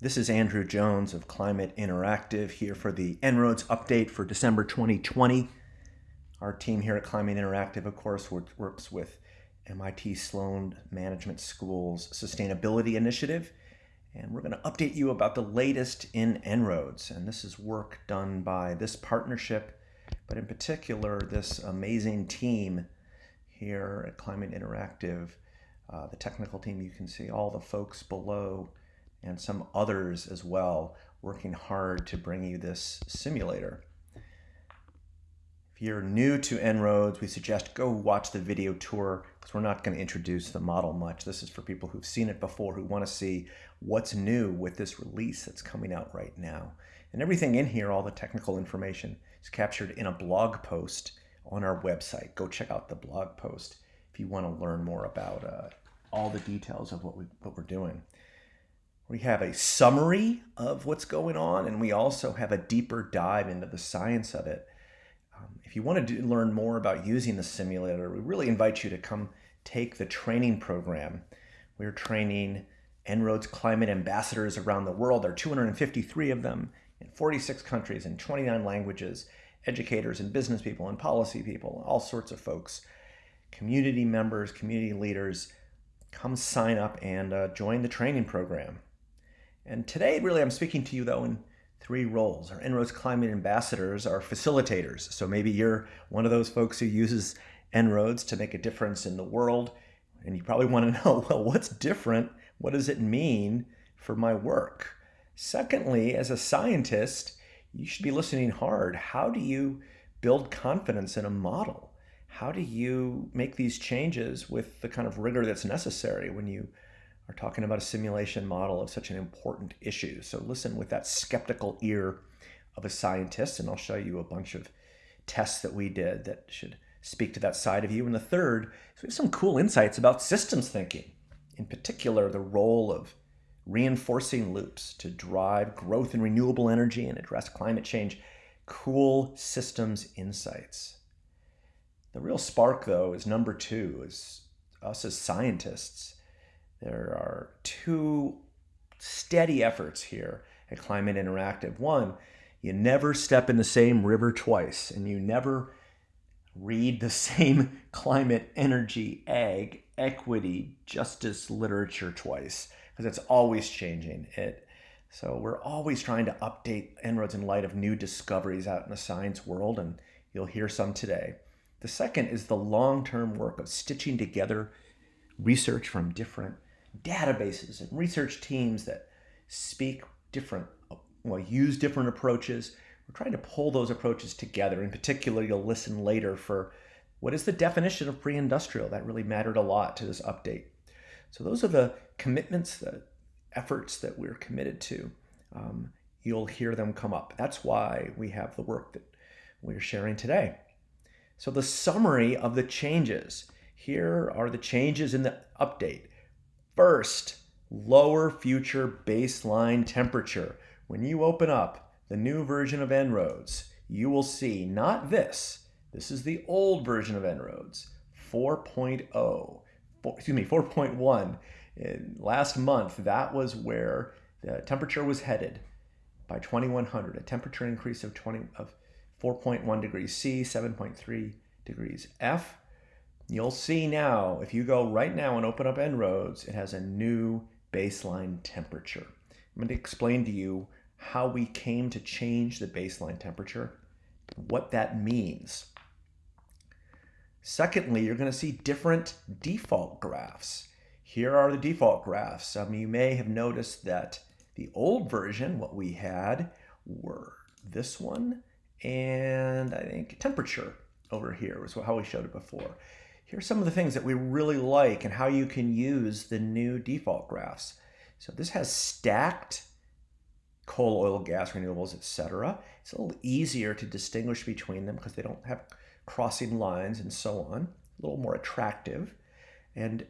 This is Andrew Jones of Climate Interactive here for the En-ROADS update for December 2020. Our team here at Climate Interactive, of course, works with MIT Sloan Management School's Sustainability Initiative. And we're going to update you about the latest in En-ROADS. And this is work done by this partnership, but in particular, this amazing team here at Climate Interactive. Uh, the technical team, you can see all the folks below and some others as well working hard to bring you this simulator. If you're new to En-ROADS, we suggest go watch the video tour because we're not going to introduce the model much. This is for people who've seen it before, who want to see what's new with this release that's coming out right now. And everything in here, all the technical information, is captured in a blog post on our website. Go check out the blog post if you want to learn more about uh, all the details of what, we, what we're doing. We have a summary of what's going on, and we also have a deeper dive into the science of it. Um, if you want to do, learn more about using the simulator, we really invite you to come take the training program. We're training En-ROADS climate ambassadors around the world. There are 253 of them in 46 countries in 29 languages, educators and business people and policy people, all sorts of folks, community members, community leaders. Come sign up and uh, join the training program. And today, really, I'm speaking to you, though, in three roles. Our En-ROADS Climate Ambassadors are facilitators. So maybe you're one of those folks who uses En-ROADS to make a difference in the world. And you probably want to know, well, what's different? What does it mean for my work? Secondly, as a scientist, you should be listening hard. How do you build confidence in a model? How do you make these changes with the kind of rigor that's necessary when you are talking about a simulation model of such an important issue. So listen with that skeptical ear of a scientist, and I'll show you a bunch of tests that we did that should speak to that side of you. And the third is we have some cool insights about systems thinking, in particular, the role of reinforcing loops to drive growth in renewable energy and address climate change. Cool systems insights. The real spark, though, is number two, is us as scientists there are two steady efforts here at Climate Interactive. One, you never step in the same river twice, and you never read the same climate, energy, ag, equity, justice literature twice, because it's always changing. It so we're always trying to update En-ROADS in light of new discoveries out in the science world, and you'll hear some today. The second is the long-term work of stitching together research from different databases and research teams that speak different, well, use different approaches. We're trying to pull those approaches together. In particular, you'll listen later for what is the definition of pre-industrial. That really mattered a lot to this update. So those are the commitments, the efforts that we're committed to. Um, you'll hear them come up. That's why we have the work that we're sharing today. So the summary of the changes. Here are the changes in the update. First, lower future baseline temperature. When you open up the new version of En-ROADS, you will see not this, this is the old version of En-ROADS, 4.0, excuse me, 4.1. Last month, that was where the temperature was headed by 2100, a temperature increase of 20 of 4.1 degrees C, 7.3 degrees F. You'll see now, if you go right now and open up En-ROADS, it has a new baseline temperature. I'm going to explain to you how we came to change the baseline temperature, what that means. Secondly, you're going to see different default graphs. Here are the default graphs. Um, you may have noticed that the old version, what we had, were this one and I think temperature over here was how we showed it before. Here's some of the things that we really like and how you can use the new default graphs. So this has stacked coal, oil, gas, renewables, etc. It's a little easier to distinguish between them because they don't have crossing lines and so on. A little more attractive. And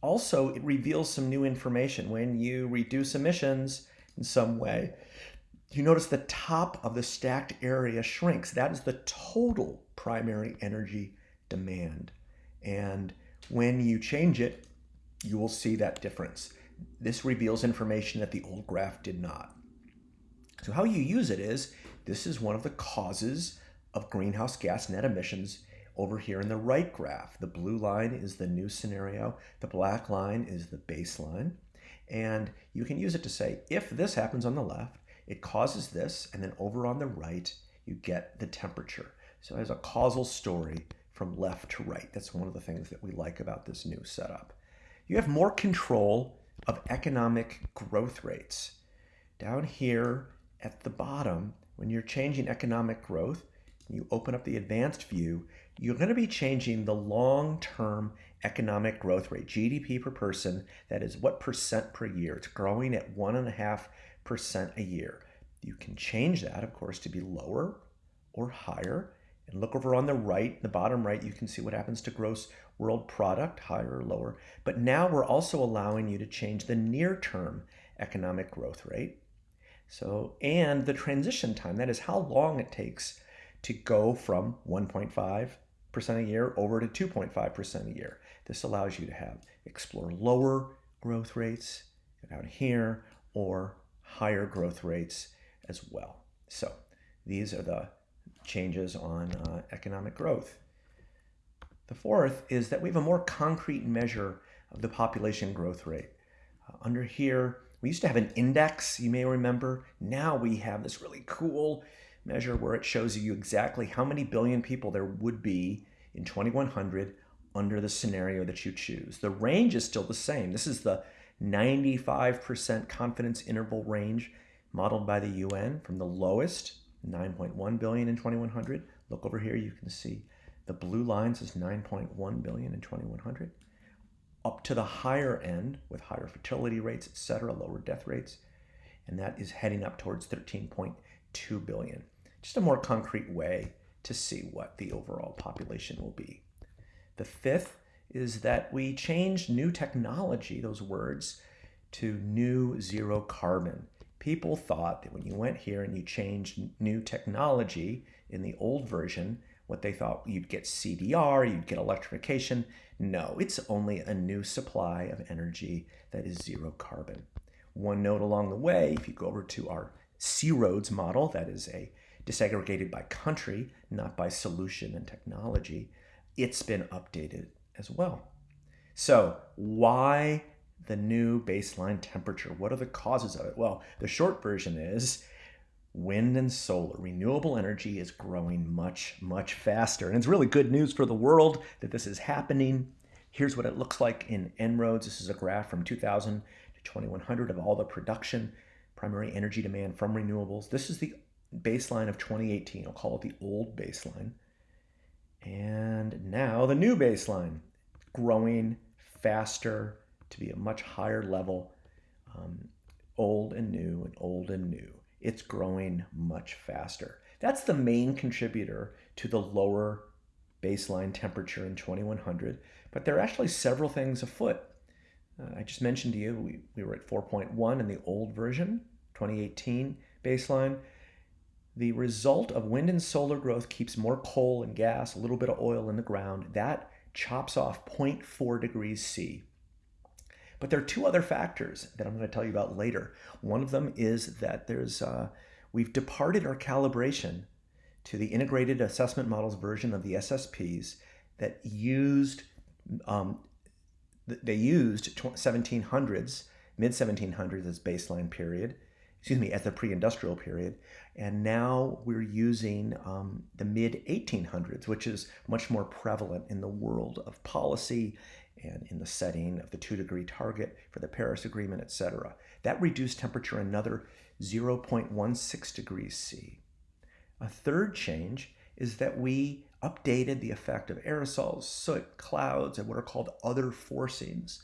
also it reveals some new information. When you reduce emissions in some way, you notice the top of the stacked area shrinks. That is the total primary energy demand. And when you change it, you will see that difference. this reveals information that the old graph did not. So how you use it is, this is one of the causes of greenhouse gas net emissions over here in the right graph. The blue line is the new scenario. The black line is the baseline. And you can use it to say, if this happens on the left, it causes this, and then over on the right, you get the temperature. So has a causal story from left to right. That's one of the things that we like about this new setup. You have more control of economic growth rates. Down here at the bottom, when you're changing economic growth, you open up the advanced view, you're going to be changing the long-term economic growth rate, GDP per person, that is what percent per year. It's growing at one and a half percent a year. You can change that, of course, to be lower or higher. And look over on the right, the bottom right, you can see what happens to gross world product, higher or lower. But now we're also allowing you to change the near-term economic growth rate. So, and the transition time, that is how long it takes to go from 1.5% a year over to 2.5% a year. This allows you to have explore lower growth rates down here or higher growth rates as well. So these are the changes on uh, economic growth. The fourth is that we have a more concrete measure of the population growth rate. Uh, under here, we used to have an index, you may remember. Now we have this really cool measure where it shows you exactly how many billion people there would be in 2100 under the scenario that you choose. The range is still the same. This is the 95% confidence interval range modeled by the UN from the lowest, 9.1 billion in 2100. Look over here, you can see the blue lines is 9.1 billion in 2100. Up to the higher end with higher fertility rates, etc., lower death rates, and that is heading up towards 13.2 billion just a more concrete way to see what the overall population will be. The fifth is that we changed new technology, those words, to new zero carbon. People thought that when you went here and you changed new technology in the old version, what they thought you'd get CDR, you'd get electrification. No, it's only a new supply of energy that is zero carbon. One note along the way, if you go over to our C-ROADS model, that is a disaggregated by country, not by solution and technology, it's been updated as well. So why the new baseline temperature? What are the causes of it? Well, the short version is wind and solar, renewable energy is growing much, much faster. And it's really good news for the world that this is happening. Here's what it looks like in En-ROADS. This is a graph from 2000 to 2100 of all the production, primary energy demand from renewables. This is the baseline of 2018. I'll call it the old baseline. And now the new baseline, growing faster to be a much higher level, um, old and new and old and new. It's growing much faster. That's the main contributor to the lower baseline temperature in 2100, but there are actually several things afoot. Uh, I just mentioned to you, we, we were at 4.1 in the old version, 2018 baseline. The result of wind and solar growth keeps more coal and gas, a little bit of oil in the ground. That chops off 0.4 degrees C. But there are two other factors that I'm going to tell you about later. One of them is that there's uh, we've departed our calibration to the integrated assessment models version of the SSPs that used um, they used 1700s, mid 1700s as baseline period, excuse me, at the pre-industrial period. And now we're using um, the mid 1800s, which is much more prevalent in the world of policy and in the setting of the two degree target for the Paris Agreement, etc. That reduced temperature another 0.16 degrees C. A third change is that we updated the effect of aerosols, soot, clouds, and what are called other forcings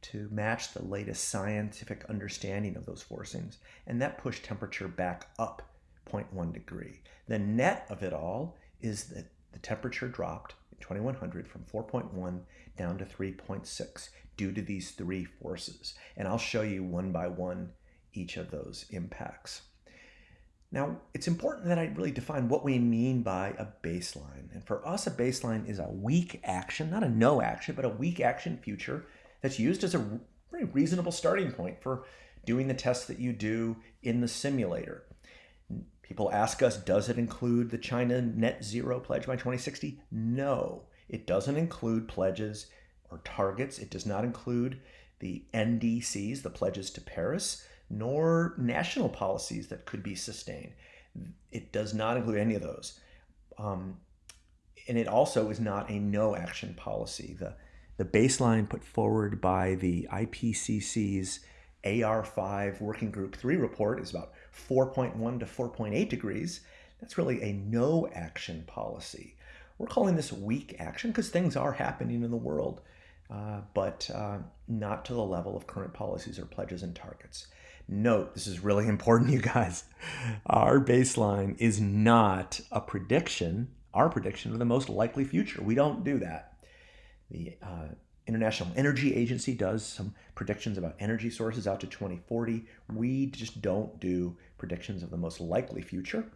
to match the latest scientific understanding of those forcings, and that pushed temperature back up 0.1 degree. The net of it all is that the temperature dropped 2100 from 4.1 down to 3.6 due to these three forces. And I'll show you one by one each of those impacts. Now, it's important that I really define what we mean by a baseline. And for us, a baseline is a weak action, not a no action, but a weak action future that's used as a very reasonable starting point for doing the tests that you do in the simulator. People ask us, does it include the China net zero pledge by 2060? No, it doesn't include pledges or targets. It does not include the NDCs, the pledges to Paris, nor national policies that could be sustained. It does not include any of those. Um, and it also is not a no action policy. The, the baseline put forward by the IPCC's AR5 Working Group 3 report is about 4.1 to 4.8 degrees. That's really a no action policy. We're calling this weak action because things are happening in the world, uh, but uh, not to the level of current policies or pledges and targets. Note, this is really important, you guys. Our baseline is not a prediction, our prediction of the most likely future. We don't do that. The uh, International Energy Agency does some predictions about energy sources out to 2040. We just don't do predictions of the most likely future.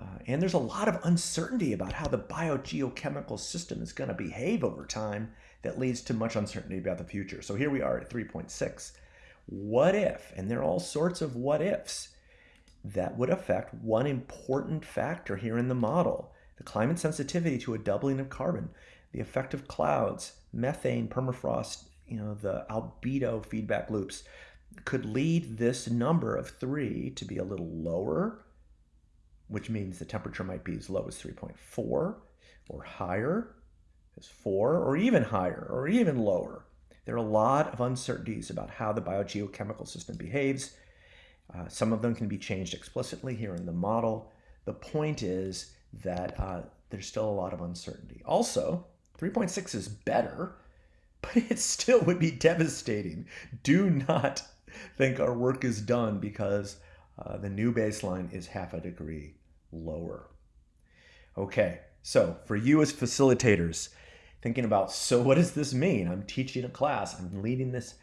Uh, and there's a lot of uncertainty about how the biogeochemical system is going to behave over time that leads to much uncertainty about the future. So here we are at 3.6. What if, and there are all sorts of what ifs, that would affect one important factor here in the model the climate sensitivity to a doubling of carbon the effect of clouds, methane, permafrost, you know, the albedo feedback loops could lead this number of three to be a little lower, which means the temperature might be as low as 3.4 or higher as 4 or even higher or even lower. There are a lot of uncertainties about how the biogeochemical system behaves. Uh, some of them can be changed explicitly here in the model. The point is that uh, there's still a lot of uncertainty. Also, 3.6 is better, but it still would be devastating. Do not think our work is done because uh, the new baseline is half a degree lower. Okay, so for you as facilitators, thinking about, so what does this mean? I'm teaching a class, I'm leading this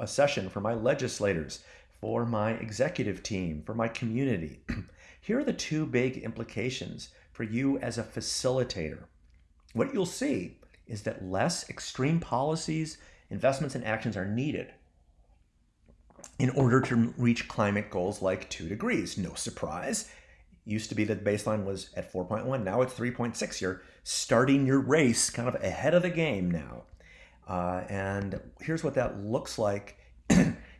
a session for my legislators, for my executive team, for my community. Here are the two big implications for you as a facilitator what you'll see is that less extreme policies, investments, and actions are needed in order to reach climate goals like 2 degrees. No surprise. Used to be that the baseline was at 4.1, now it's 3.6. You're starting your race kind of ahead of the game now. Uh, and here's what that looks like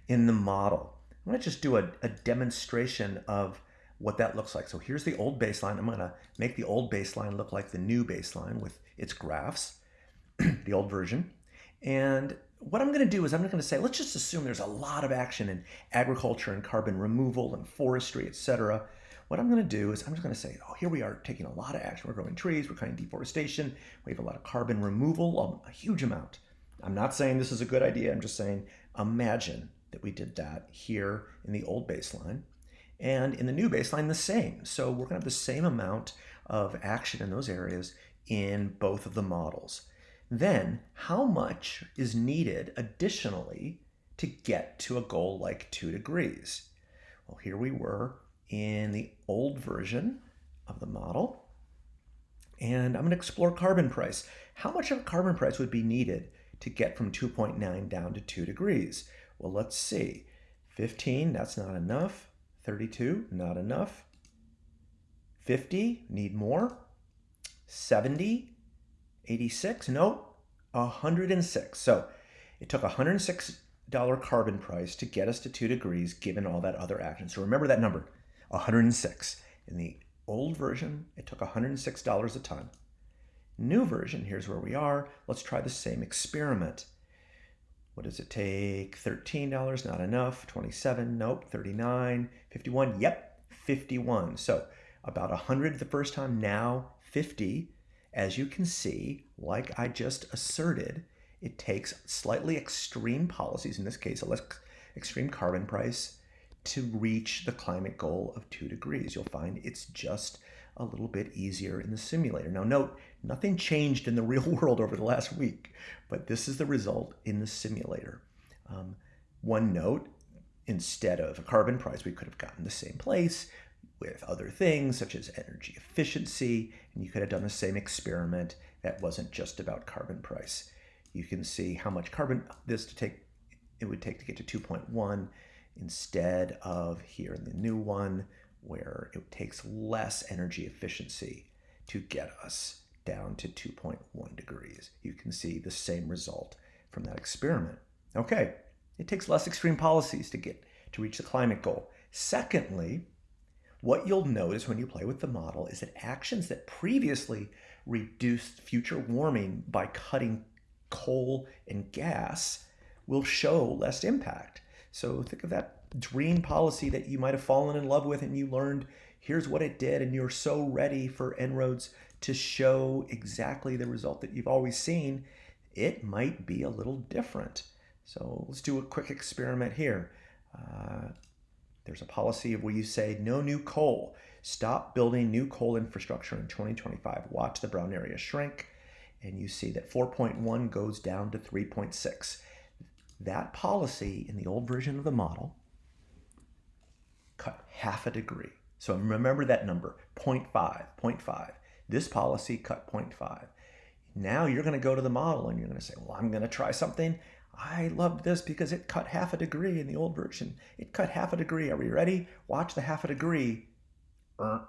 in the model. I'm going to just do a, a demonstration of what that looks like. So here's the old baseline. I'm going to make the old baseline look like the new baseline with its graphs, the old version. And what I'm going to do is I'm going to say, let's just assume there's a lot of action in agriculture and carbon removal and forestry, etc. What I'm going to do is I'm just going to say, oh, here we are taking a lot of action. We're growing trees, we're cutting deforestation, we have a lot of carbon removal, a huge amount. I'm not saying this is a good idea. I'm just saying imagine that we did that here in the old baseline and in the new baseline the same. So we're going to have the same amount of action in those areas in both of the models. Then how much is needed additionally to get to a goal like 2 degrees? Well, here we were in the old version of the model. And I'm going to explore carbon price. How much of a carbon price would be needed to get from 2.9 down to 2 degrees? Well, let's see. 15, that's not enough. 32, not enough. 50, need more. 70, 86, no, 106. So it took $106 carbon price to get us to 2 degrees given all that other action. So remember that number, 106. In the old version, it took $106 a ton. New version, here's where we are. Let's try the same experiment. What does it take? $13, not enough. 27, nope. 39, 51, yep, 51. So about 100 the first time, now 50. As you can see, like I just asserted, it takes slightly extreme policies, in this case, a less extreme carbon price, to reach the climate goal of 2 degrees. You'll find it's just a little bit easier in the simulator. Now note, nothing changed in the real world over the last week, but this is the result in the simulator. Um, one note, instead of a carbon price, we could have gotten the same place with other things such as energy efficiency, and you could have done the same experiment that wasn't just about carbon price. You can see how much carbon this to take it would take to get to 2.1 instead of here in the new one where it takes less energy efficiency to get us down to 2.1 degrees. You can see the same result from that experiment. Okay, it takes less extreme policies to get to reach the climate goal. Secondly, what you'll notice when you play with the model is that actions that previously reduced future warming by cutting coal and gas will show less impact. So think of that dream policy that you might have fallen in love with and you learned here's what it did and you're so ready for En-ROADS to show exactly the result that you've always seen, it might be a little different. So let's do a quick experiment here. Uh, there's a policy of where you say no new coal. Stop building new coal infrastructure in 2025. Watch the brown area shrink and you see that 4.1 goes down to 3.6. That policy in the old version of the model cut half a degree. So remember that number, 0.5, 0.5. This policy cut 0.5. Now you're going to go to the model and you're going to say, well, I'm going to try something. I loved this because it cut half a degree in the old version. It cut half a degree. Are we ready? Watch the half a degree. Er.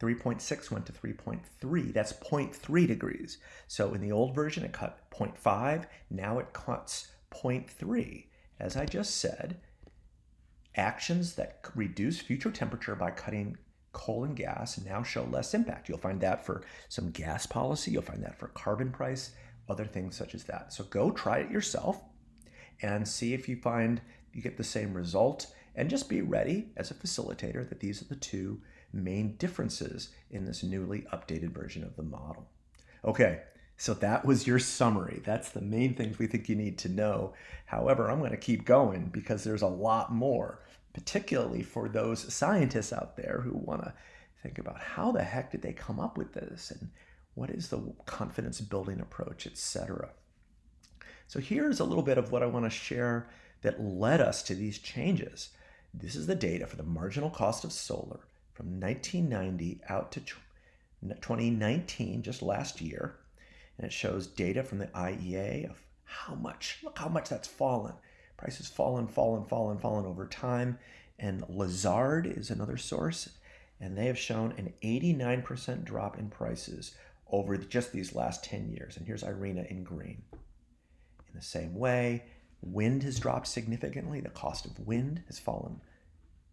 3.6 went to 3.3. That's 0.3 degrees. So in the old version, it cut 0.5. Now it cuts 0.3. As I just said, actions that reduce future temperature by cutting coal and gas now show less impact. You'll find that for some gas policy. You'll find that for carbon price, other things such as that. So go try it yourself and see if you find you get the same result. And just be ready as a facilitator that these are the two main differences in this newly updated version of the model. Okay, so that was your summary. That's the main things we think you need to know. However, I'm going to keep going because there's a lot more, particularly for those scientists out there who want to think about how the heck did they come up with this and what is the confidence building approach, etc. So here's a little bit of what I want to share that led us to these changes. This is the data for the marginal cost of solar from 1990 out to 2019, just last year. And it shows data from the IEA of how much, look how much that's fallen. Prices fallen, fallen, fallen, fallen over time. And Lazard is another source, and they have shown an 89% drop in prices over just these last 10 years. And here's IRENA in green. In the same way, wind has dropped significantly. The cost of wind has fallen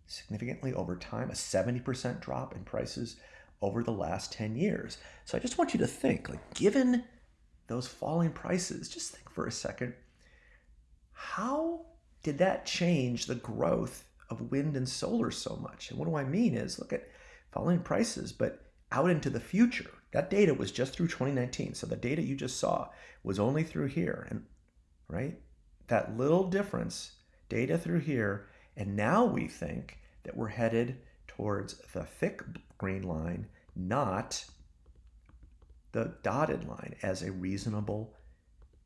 significantly over time, a 70% drop in prices over the last 10 years. So I just want you to think, like given those falling prices, just think for a second, how did that change the growth of wind and solar so much? And what do I mean is look at falling prices, but out into the future. That data was just through 2019. So the data you just saw was only through here. And right? That little difference, data through here and now we think that we're headed towards the thick green line, not the dotted line as a reasonable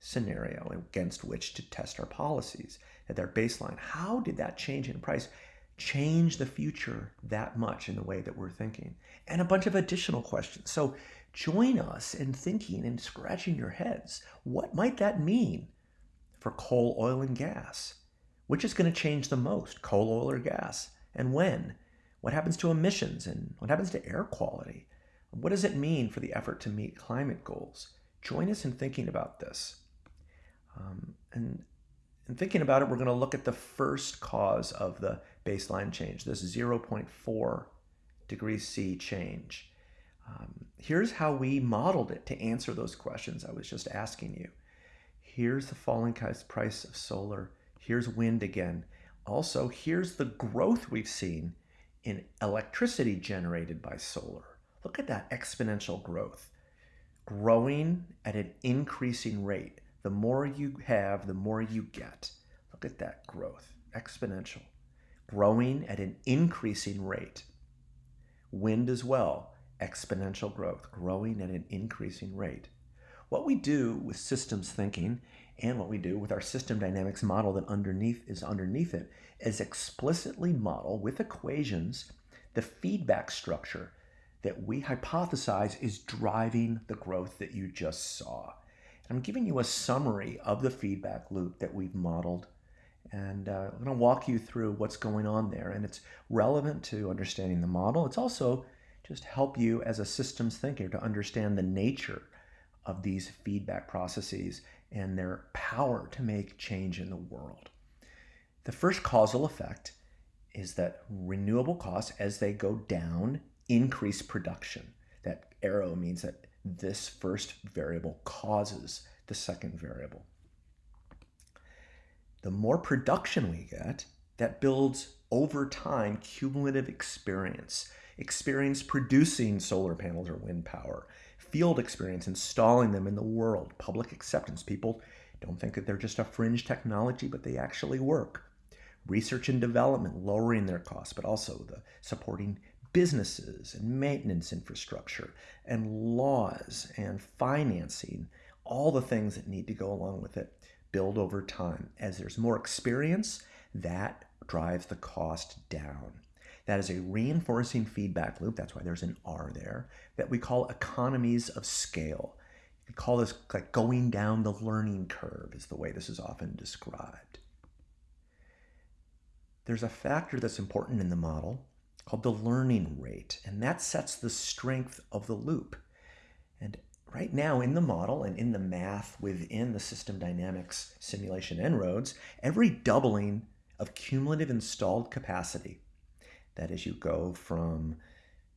scenario against which to test our policies at their baseline. How did that change in price change the future that much in the way that we're thinking? And a bunch of additional questions. So join us in thinking and scratching your heads. What might that mean for coal, oil, and gas? Which is going to change the most, coal, oil, or gas? And when? What happens to emissions and what happens to air quality? What does it mean for the effort to meet climate goals? Join us in thinking about this. Um, and in thinking about it, we're going to look at the first cause of the baseline change, this 0.4 degrees C change. Um, here's how we modeled it to answer those questions I was just asking you. Here's the falling price of solar Here's wind again. Also, here's the growth we've seen in electricity generated by solar. Look at that exponential growth. Growing at an increasing rate. The more you have, the more you get. Look at that growth, exponential. Growing at an increasing rate. Wind as well, exponential growth, growing at an increasing rate. What we do with systems thinking and what we do with our system dynamics model that underneath is underneath it is explicitly model with equations the feedback structure that we hypothesize is driving the growth that you just saw. I'm giving you a summary of the feedback loop that we've modeled. And uh, I'm going to walk you through what's going on there. And it's relevant to understanding the model. It's also just help you as a systems thinker to understand the nature of these feedback processes and their power to make change in the world. The first causal effect is that renewable costs, as they go down, increase production. That arrow means that this first variable causes the second variable. The more production we get, that builds over time cumulative experience. Experience producing solar panels or wind power, field experience installing them in the world, public acceptance. People don't think that they're just a fringe technology, but they actually work. Research and development, lowering their costs, but also the supporting businesses and maintenance infrastructure and laws and financing, all the things that need to go along with it build over time. As there's more experience, that drives the cost down. That is a reinforcing feedback loop. That's why there's an R there that we call economies of scale. We call this like going down the learning curve, is the way this is often described. There's a factor that's important in the model called the learning rate, and that sets the strength of the loop. And right now in the model and in the math within the system dynamics simulation En-ROADS, every doubling of cumulative installed capacity, that is you go from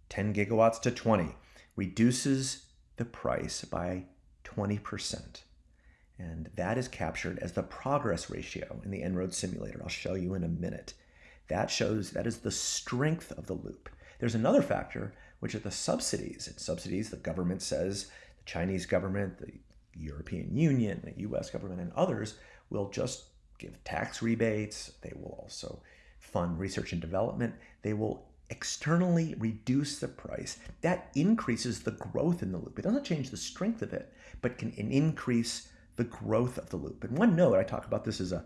10 gigawatts to 20, reduces the price by 20%. And that is captured as the progress ratio in the En-ROADS simulator. I'll show you in a minute. That shows that is the strength of the loop. There's another factor, which are the subsidies. And subsidies, the government says, the Chinese government, the European Union, the US government, and others will just give tax rebates. They will also fund research and development. They will externally reduce the price. That increases the growth in the loop. It doesn't change the strength of it, but can increase the growth of the loop. And one note, I talk about this as a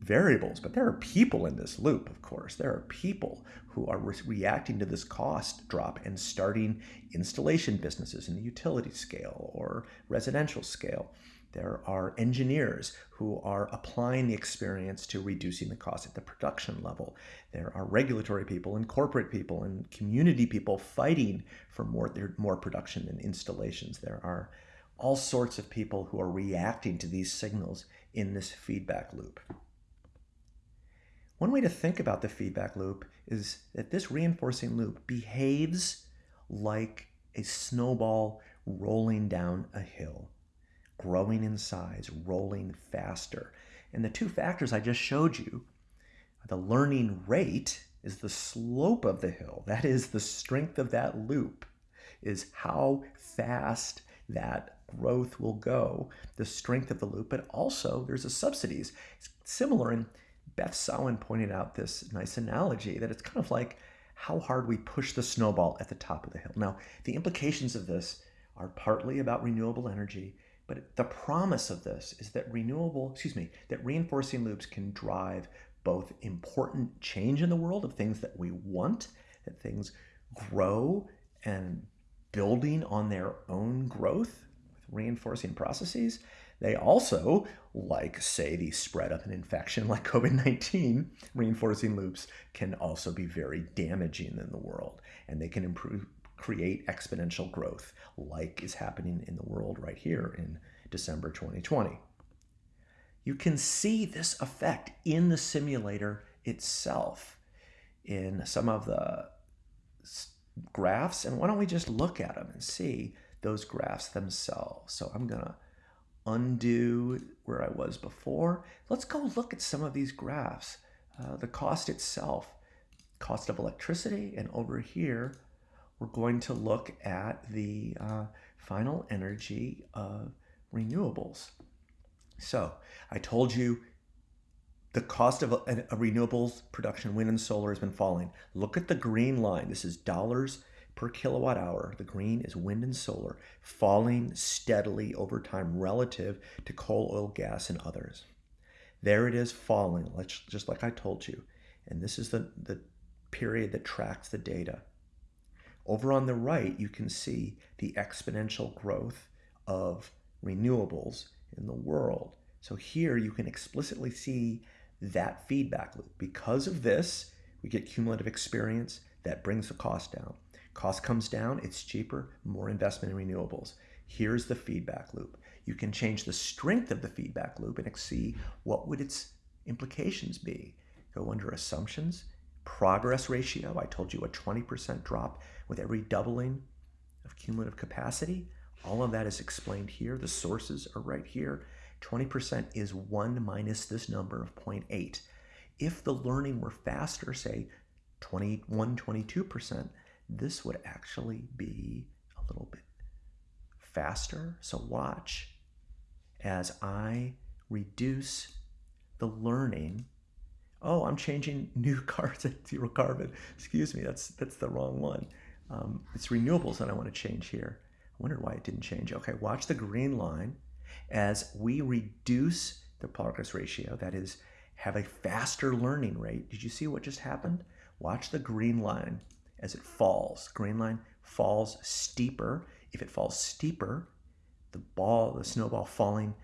variables, but there are people in this loop, of course. There are people who are re reacting to this cost drop and starting installation businesses in the utility scale or residential scale. There are engineers who are applying the experience to reducing the cost at the production level. There are regulatory people and corporate people and community people fighting for more, more production and installations. There are all sorts of people who are reacting to these signals in this feedback loop. One way to think about the feedback loop is that this reinforcing loop behaves like a snowball rolling down a hill, growing in size, rolling faster. And the two factors I just showed you, the learning rate is the slope of the hill. That is the strength of that loop, is how fast that growth will go, the strength of the loop, but also there's a subsidies. It's similar in Beth Sawin pointed out this nice analogy that it's kind of like how hard we push the snowball at the top of the hill. Now, the implications of this are partly about renewable energy, but the promise of this is that renewable, excuse me, that reinforcing loops can drive both important change in the world of things that we want, that things grow and building on their own growth with reinforcing processes, they also, like say the spread of an infection like COVID-19, reinforcing loops can also be very damaging in the world and they can improve create exponential growth like is happening in the world right here in December 2020. You can see this effect in the simulator itself in some of the graphs. And why don't we just look at them and see those graphs themselves. So I'm gonna undo where I was before. Let's go look at some of these graphs. Uh, the cost itself, cost of electricity, and over here, we're going to look at the uh, final energy of renewables. So I told you the cost of a, a renewables production, wind and solar has been falling. Look at the green line. This is dollars per kilowatt hour, the green is wind and solar, falling steadily over time relative to coal, oil, gas, and others. There it is falling, just like I told you. And this is the, the period that tracks the data. Over on the right, you can see the exponential growth of renewables in the world. So here you can explicitly see that feedback loop. Because of this, we get cumulative experience that brings the cost down. Cost comes down, it's cheaper, more investment in renewables. Here's the feedback loop. You can change the strength of the feedback loop and see what would its implications be. Go under assumptions, progress ratio. I told you a 20% drop with every doubling of cumulative capacity. All of that is explained here. The sources are right here. 20% is 1 minus this number of 0.8. If the learning were faster, say 21, 22%, this would actually be a little bit faster. So watch as I reduce the learning. Oh, I'm changing new cars at zero carbon. Excuse me, that's that's the wrong one. Um, it's renewables that I want to change here. I wondered why it didn't change. Okay, watch the green line as we reduce the progress ratio, that is, have a faster learning rate. Did you see what just happened? Watch the green line as it falls. Green line falls steeper. If it falls steeper, the ball, the snowball falling,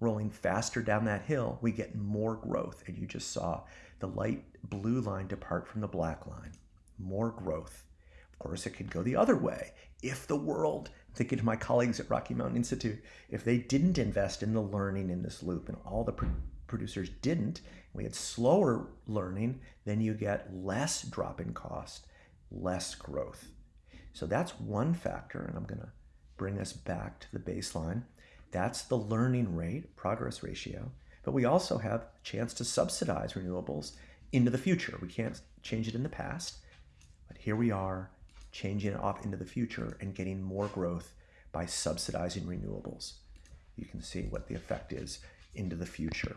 rolling faster down that hill, we get more growth. And you just saw the light blue line depart from the black line. More growth. Of course, it could go the other way. If the world thinking to my colleagues at Rocky Mountain Institute, if they didn't invest in the learning in this loop and all the pro producers didn't, we had slower learning, then you get less drop in cost, less growth. So that's one factor, and I'm going to bring us back to the baseline. That's the learning rate, progress ratio. But we also have a chance to subsidize renewables into the future. We can't change it in the past, but here we are changing it off into the future and getting more growth by subsidizing renewables. You can see what the effect is into the future.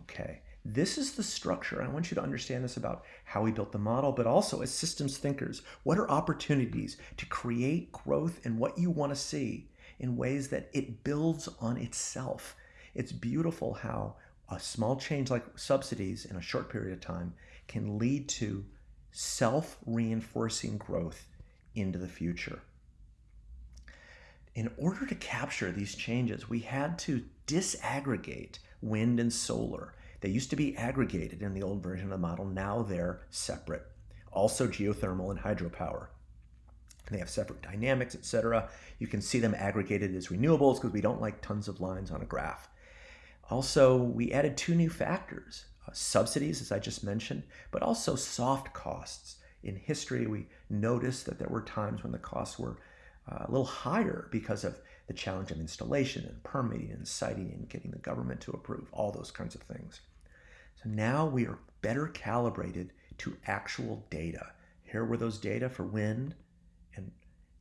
Okay, this is the structure. I want you to understand this about how we built the model, but also as systems thinkers, what are opportunities to create growth and what you want to see in ways that it builds on itself. It's beautiful how a small change like subsidies in a short period of time can lead to self-reinforcing growth into the future. In order to capture these changes, we had to disaggregate wind and solar. They used to be aggregated in the old version of the model. Now they're separate. Also geothermal and hydropower. They have separate dynamics, etc. You can see them aggregated as renewables because we don't like tons of lines on a graph. Also, we added two new factors, uh, subsidies, as I just mentioned, but also soft costs in history, we noticed that there were times when the costs were uh, a little higher because of the challenge of installation and permitting and siting and getting the government to approve, all those kinds of things. So now we are better calibrated to actual data. Here were those data for wind, and,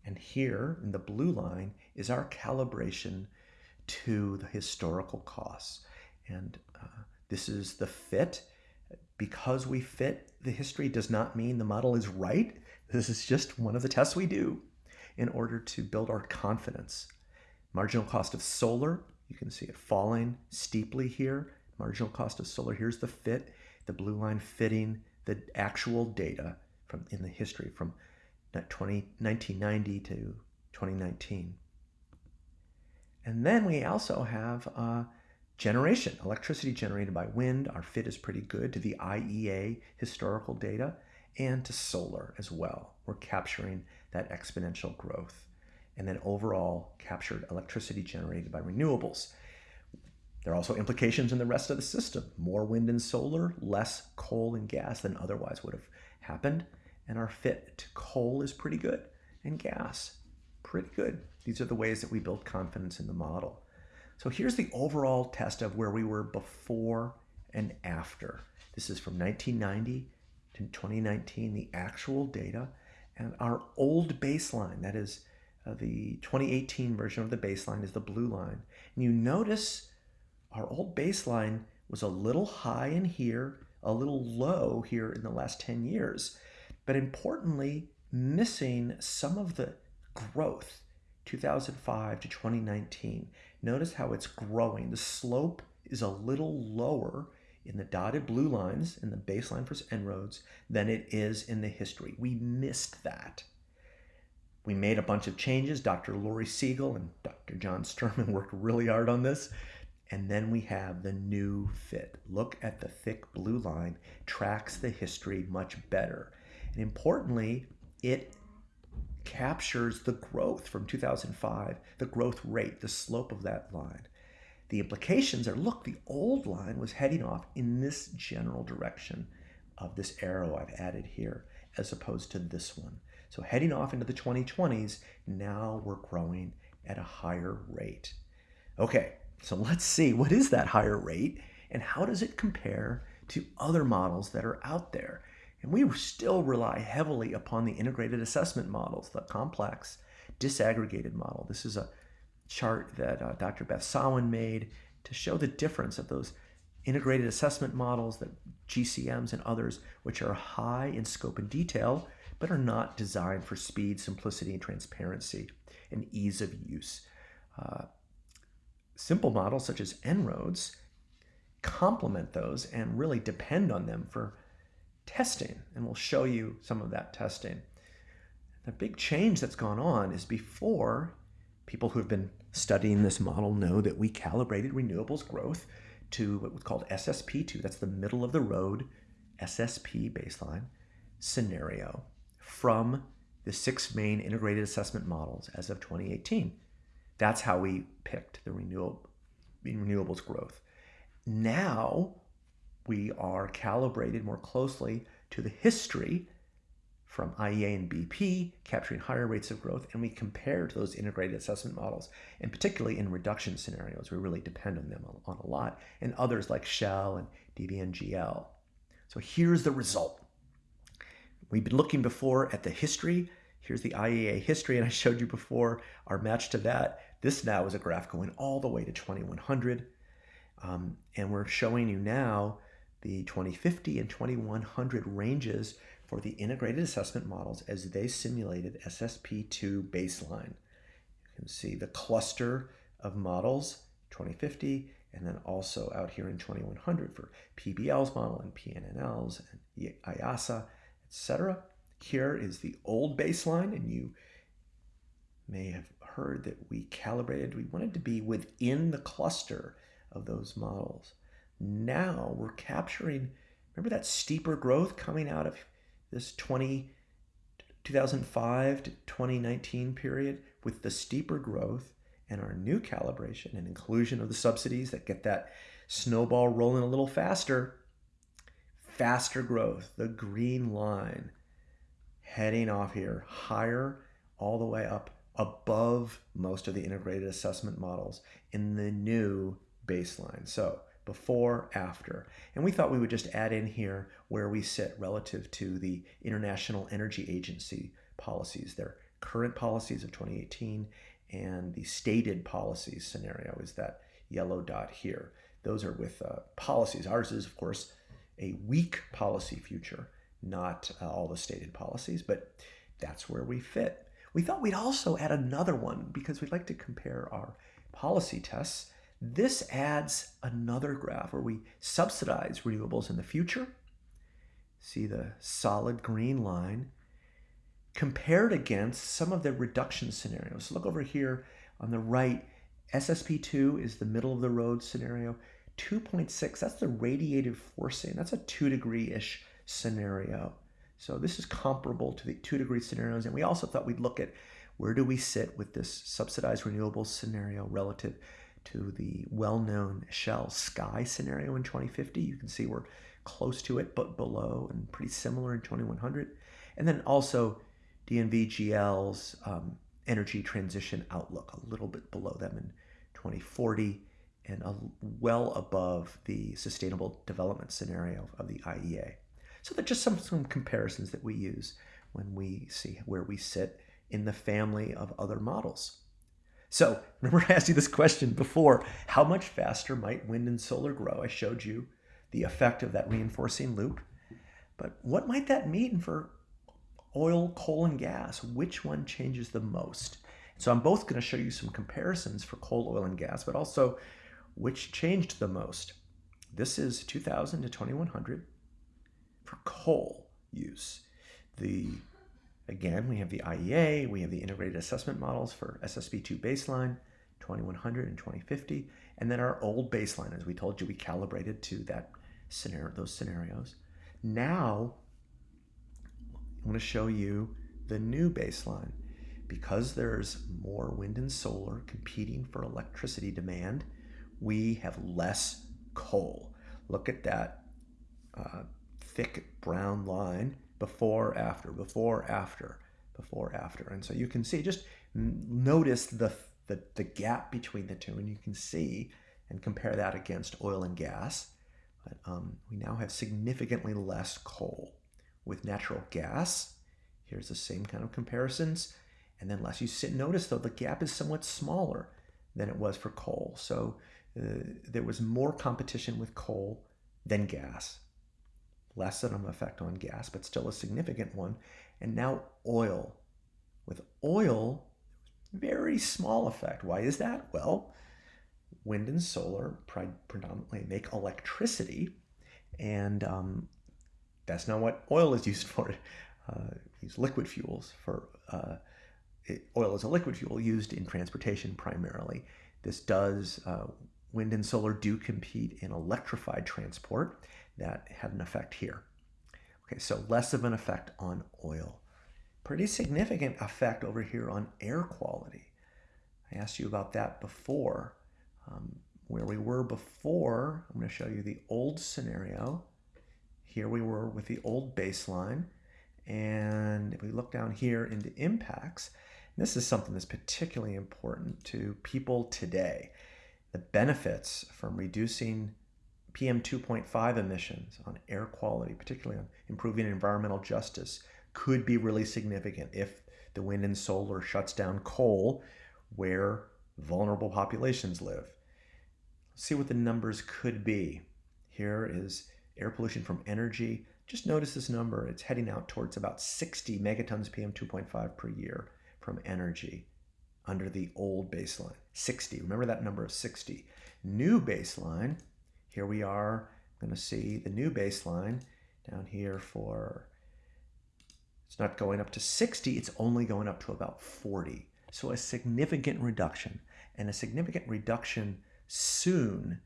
and here in the blue line is our calibration to the historical costs. And uh, this is the fit because we fit the history does not mean the model is right. This is just one of the tests we do in order to build our confidence. Marginal cost of solar, you can see it falling steeply here. Marginal cost of solar, here's the fit, the blue line fitting the actual data from in the history from 20, 1990 to 2019. And then we also have uh, Generation, electricity generated by wind, our fit is pretty good to the IEA historical data and to solar as well. We're capturing that exponential growth. And then overall captured electricity generated by renewables. There are also implications in the rest of the system. More wind and solar, less coal and gas than otherwise would have happened. And our fit to coal is pretty good and gas, pretty good. These are the ways that we build confidence in the model. So here's the overall test of where we were before and after. This is from 1990 to 2019, the actual data, and our old baseline, that is uh, the 2018 version of the baseline is the blue line. And you notice our old baseline was a little high in here, a little low here in the last 10 years, but importantly, missing some of the growth 2005 to 2019. Notice how it's growing. The slope is a little lower in the dotted blue lines in the baseline for En-ROADS than it is in the history. We missed that. We made a bunch of changes. Dr. Lori Siegel and Dr. John Sterman worked really hard on this. And then we have the new fit. Look at the thick blue line, tracks the history much better. And importantly, it captures the growth from 2005, the growth rate, the slope of that line. The implications are look, the old line was heading off in this general direction of this arrow I've added here, as opposed to this one. So heading off into the 2020s, now we're growing at a higher rate. Okay, so let's see what is that higher rate and how does it compare to other models that are out there? And we still rely heavily upon the integrated assessment models, the complex disaggregated model. This is a chart that uh, Dr. Beth Sawin made to show the difference of those integrated assessment models, the GCMs and others, which are high in scope and detail, but are not designed for speed, simplicity, and transparency and ease of use. Uh, simple models such as En-ROADS complement those and really depend on them for testing, and we'll show you some of that testing. The big change that's gone on is before people who've been studying this model know that we calibrated renewables growth to what was called SSP2, that's the middle of the road SSP baseline scenario from the six main integrated assessment models as of 2018. That's how we picked the renewable, renewables growth. Now we are calibrated more closely to the history from IEA and BP, capturing higher rates of growth, and we compare to those integrated assessment models, and particularly in reduction scenarios, we really depend on them on a lot, and others like Shell and DNVGL. So here's the result. We've been looking before at the history. Here's the IEA history, and I showed you before our match to that. This now is a graph going all the way to 2100. Um, and we're showing you now the 2050 and 2100 ranges for the integrated assessment models as they simulated SSP2 baseline. You can see the cluster of models, 2050, and then also out here in 2100 for PBL's model and PNNL's and IIASA, etc. Here is the old baseline, and you may have heard that we calibrated, we wanted to be within the cluster of those models. Now we're capturing, remember that steeper growth coming out of this 20, 2005 to 2019 period with the steeper growth and our new calibration and inclusion of the subsidies that get that snowball rolling a little faster, faster growth, the green line heading off here higher all the way up above most of the integrated assessment models in the new baseline. So before, after. And we thought we would just add in here where we sit relative to the International Energy Agency policies, their current policies of 2018 and the stated policies scenario is that yellow dot here. Those are with uh, policies. Ours is, of course, a weak policy future, not uh, all the stated policies, but that's where we fit. We thought we'd also add another one because we'd like to compare our policy tests this adds another graph where we subsidize renewables in the future. See the solid green line compared against some of the reduction scenarios. Look over here on the right, SSP2 is the middle of the road scenario. 2.6, that's the radiative forcing. That's a two degree-ish scenario. So this is comparable to the two degree scenarios. And we also thought we'd look at where do we sit with this subsidized renewables scenario relative to the well-known Shell Sky scenario in 2050. You can see we're close to it, but below and pretty similar in 2100. And then also DNVGL's um, energy transition outlook, a little bit below them in 2040 and a, well above the sustainable development scenario of the IEA. So that's just some, some comparisons that we use when we see where we sit in the family of other models. So remember I asked you this question before, how much faster might wind and solar grow? I showed you the effect of that reinforcing loop. But what might that mean for oil, coal, and gas? Which one changes the most? So I'm both going to show you some comparisons for coal, oil, and gas, but also which changed the most. This is 2000 to 2100 for coal use. The Again, we have the IEA, we have the integrated assessment models for SSP2 baseline, 2100 and 2050, and then our old baseline, as we told you, we calibrated to that scenario, those scenarios. Now, I'm to show you the new baseline. Because there's more wind and solar competing for electricity demand, we have less coal. Look at that uh, thick brown line before, after, before, after, before, after. And so you can see, just notice the, the, the gap between the two, and you can see and compare that against oil and gas. But um, we now have significantly less coal. With natural gas, here's the same kind of comparisons. And then less you sit, notice though, the gap is somewhat smaller than it was for coal. So uh, there was more competition with coal than gas. Less of an effect on gas, but still a significant one. And now oil. With oil, very small effect. Why is that? Well, wind and solar predominantly make electricity, and um, that's not what oil is used for. Uh, use liquid fuels for uh, it, oil is a liquid fuel used in transportation primarily. This does uh, wind and solar do compete in electrified transport. That had an effect here. Okay, so less of an effect on oil. Pretty significant effect over here on air quality. I asked you about that before. Um, where we were before, I'm going to show you the old scenario. Here we were with the old baseline. And if we look down here into impacts, this is something that's particularly important to people today. The benefits from reducing PM 2.5 emissions on air quality, particularly on improving environmental justice, could be really significant if the wind and solar shuts down coal where vulnerable populations live. Let's see what the numbers could be. Here is air pollution from energy. Just notice this number. It's heading out towards about 60 megatons PM 2.5 per year from energy under the old baseline. 60. Remember that number of 60. New baseline. Here we are going to see the new baseline down here for it's not going up to 60, it's only going up to about 40. So a significant reduction and a significant reduction soon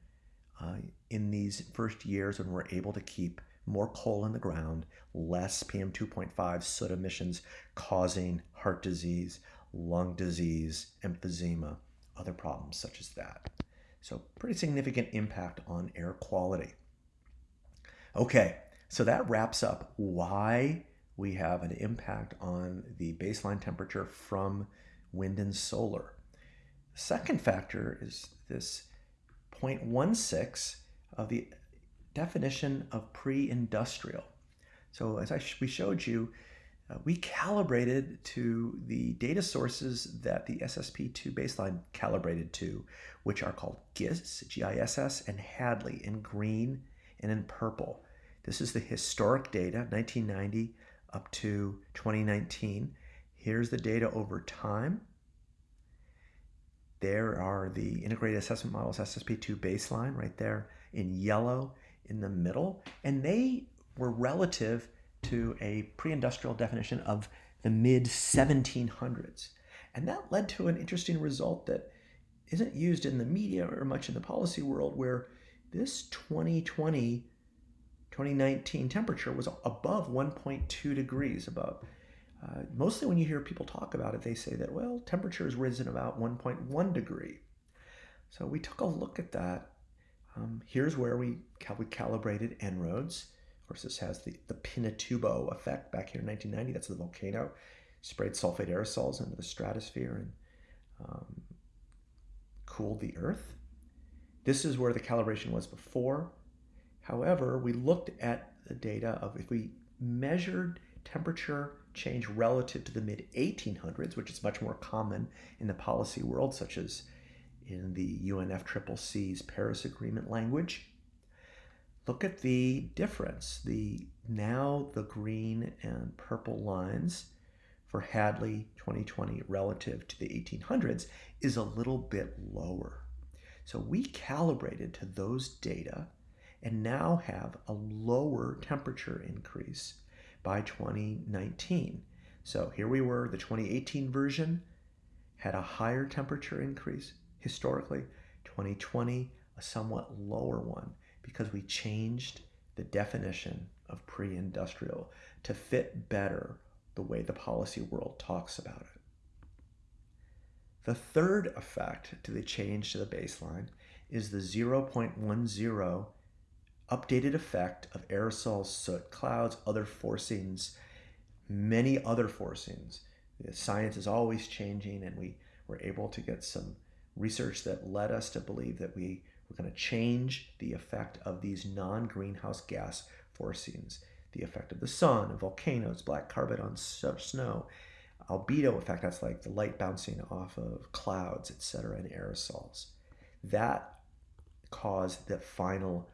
uh, in these first years when we're able to keep more coal in the ground, less PM 2.5 soot emissions causing heart disease, lung disease, emphysema, other problems such as that. So pretty significant impact on air quality. Okay, so that wraps up why we have an impact on the baseline temperature from wind and solar. Second factor is this 0.16 of the definition of pre-industrial. So as I sh we showed you, uh, we calibrated to the data sources that the SSP2 baseline calibrated to, which are called GISS, G-I-S-S, and Hadley in green and in purple. This is the historic data, 1990 up to 2019. Here's the data over time. There are the integrated assessment models SSP2 baseline right there in yellow in the middle. And they were relative to a pre-industrial definition of the mid 1700s. And that led to an interesting result that isn't used in the media or much in the policy world where this 2020 2019 temperature was above 1.2 degrees above. Uh, mostly when you hear people talk about it, they say that, well, temperature has risen about 1.1 degree. So we took a look at that. Um, here's where we, cal we calibrated En-ROADS. Of course, this has the, the Pinatubo effect back here in 1990. That's the volcano. Sprayed sulfate aerosols into the stratosphere and um, cooled the Earth. This is where the calibration was before. However, we looked at the data of if we measured temperature change relative to the mid 1800s, which is much more common in the policy world, such as in the UNFCCC's Paris Agreement language. Look at the difference. The now the green and purple lines for Hadley 2020 relative to the 1800s is a little bit lower. So we calibrated to those data and now have a lower temperature increase by 2019. So here we were, the 2018 version had a higher temperature increase, historically. 2020, a somewhat lower one because we changed the definition of pre industrial to fit better the way the policy world talks about it. The third effect to the change to the baseline is the 0.10 updated effect of aerosols, soot, clouds, other forcings, many other forcings. The science is always changing, and we were able to get some research that led us to believe that we were going to change the effect of these non greenhouse gas forcings the effect of the sun, volcanoes, black carbon on snow, albedo effect, that's like the light bouncing off of clouds, etc., and aerosols. That caused the final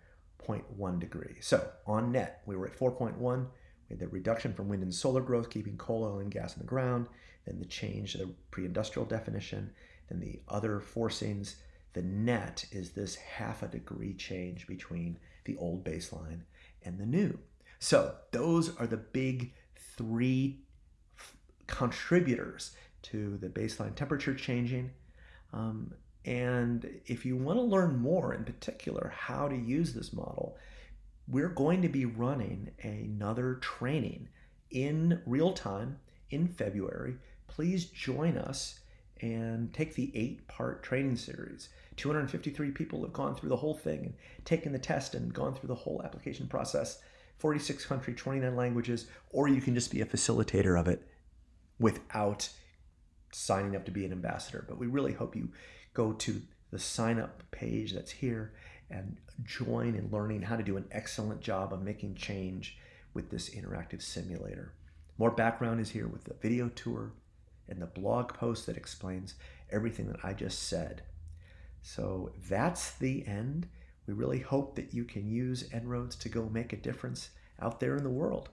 0.1 degree. So on net, we were at 4.1. We had the reduction from wind and solar growth, keeping coal, oil, and gas in the ground. Then the change to the pre-industrial definition. Then the other forcings. The net is this half a degree change between the old baseline and the new. So those are the big three contributors to the baseline temperature changing. Um, and if you want to learn more, in particular, how to use this model, we're going to be running another training in real time in February. Please join us and take the eight part training series. 253 people have gone through the whole thing and taken the test and gone through the whole application process. 46 country, 29 languages, or you can just be a facilitator of it without signing up to be an ambassador. But we really hope you go to the sign up page that's here and join in learning how to do an excellent job of making change with this interactive simulator. More background is here with the video tour and the blog post that explains everything that I just said. So that's the end. We really hope that you can use En-ROADS to go make a difference out there in the world.